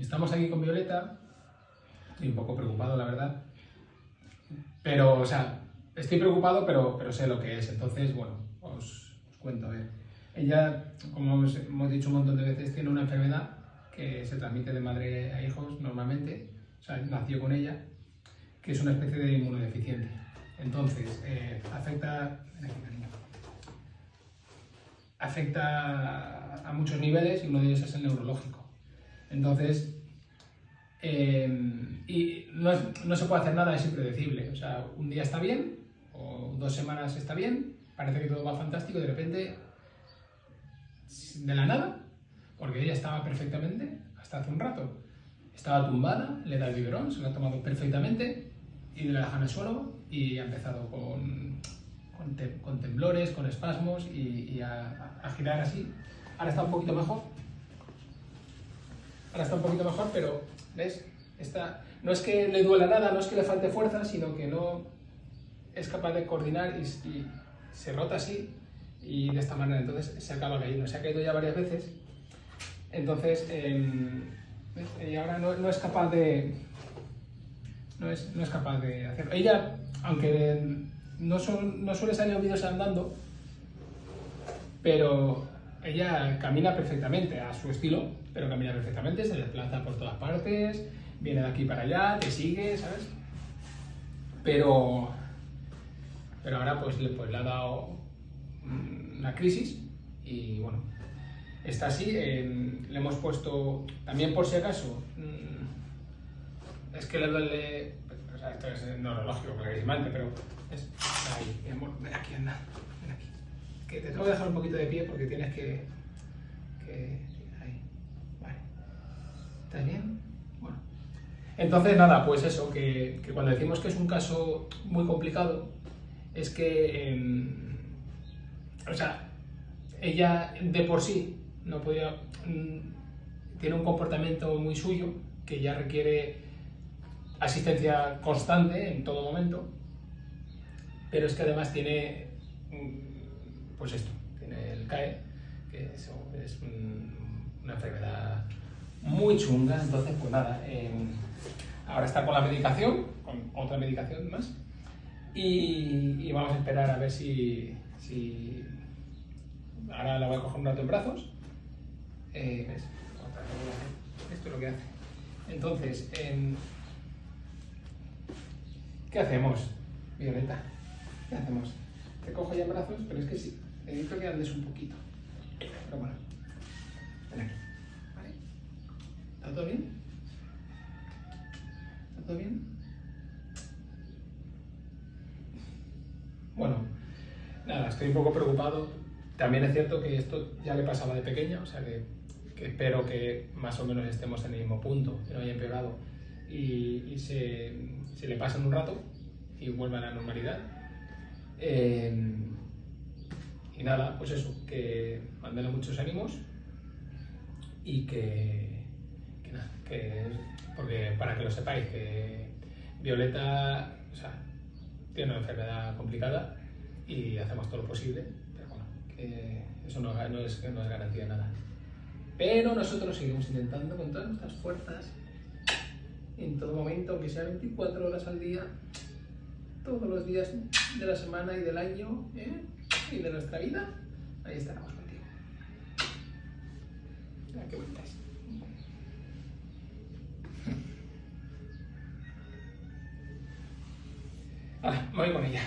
Estamos aquí con Violeta, estoy un poco preocupado, la verdad. Pero, o sea, estoy preocupado, pero, pero sé lo que es. Entonces, bueno, os, cuento. A. Ella, como hemos, dicho un montón de veces, tiene una enfermedad que se transmite de madre a hijos normalmente, o sea, nació con ella, que es una especie de inmunodeficiente. Entonces, eh, afecta, afecta a muchos niveles y uno de ellos es el neurológico. Entonces, eh, y no, no se puede hacer nada, es impredecible. O sea, un día está bien, o dos semanas está bien, parece que todo va fantástico y de repente, de la nada, porque ella estaba perfectamente hasta hace un rato. Estaba tumbada, le da el biberón, se lo ha tomado perfectamente y la deja en el suelo y ha empezado con, con, te- con temblores, con espasmos y, y a, a girar así. Ahora está un poquito mejor. Ahora está un poquito mejor, pero ¿ves? Está, no es que le duela nada, no es que le falte fuerza, sino que no es capaz de coordinar y, y se rota así y de esta manera. Entonces se acaba cayendo. Se ha caído ya varias veces. Entonces, em, ella ahora no, es capaz de. No es, no es capaz de hacerlo. Ella, aunque no, son, no suele salir en vídeos andando, pero ella camina perfectamente a su estilo, pero camina perfectamente, se desplaza por todas partes, viene de aquí para allá, te sigue, ¿sabes? Pero, pero ahora pues, pues le ha dado mm, una crisis y bueno, está así. le hemos puesto, también por si acaso, mm, es que le duele, o sea, esto es neurológico, clarísimamente, pero es ahí, ven aquí, anda, ven aquí. Que te tengo que dejar un poquito de pie porque tienes que, que ahí, vale. ¿Estás bien? Bueno. Entonces, nada, pues eso, que, que cuando decimos que es un caso muy complicado, es que, em, o sea, ella de por sí no podía, mm, tiene un comportamiento muy suyo que ya requiere asistencia constante en todo momento, pero es que además tiene, mm, pues esto, tiene el CAE, que es un- una enfermedad muy chunga, entonces pues nada, em, ahora está con la medicación, con otra medicación más, y, vamos a esperar a ver si, ahora la voy a coger un rato en brazos. Eh, ¿ves? Esto es lo que hace. Entonces, em, ¿qué hacemos, Violeta? ¿Qué hacemos? Te cojo ya en brazos, pero es que sí, necesito que andes un poquito. Pero bueno, ven aquí, ¿vale? ¿Está todo bien? ¿Está todo bien? Bueno, nada, estoy un poco preocupado. También es cierto que esto ya le pasaba de pequeña, o sea que, espero que más o menos estemos en el mismo punto, que no haya empeorado y, se, se le pase en un rato y vuelva a la normalidad. Eh, y nada, pues eso, que mandale muchos ánimos y que, que nada, que, porque para que lo sepáis, que Violeta, o sea, tiene una enfermedad complicada y hacemos todo lo posible, pero bueno, que eso no, no es, no es garantía nada. Pero nosotros seguimos intentando con todas nuestras fuerzas, en todo momento, aunque sea 24 horas al día, todos los días de la semana y del año ¿eh? y de nuestra vida, ahí estaremos contigo. Mira qué bonita. Vale, voy con ella.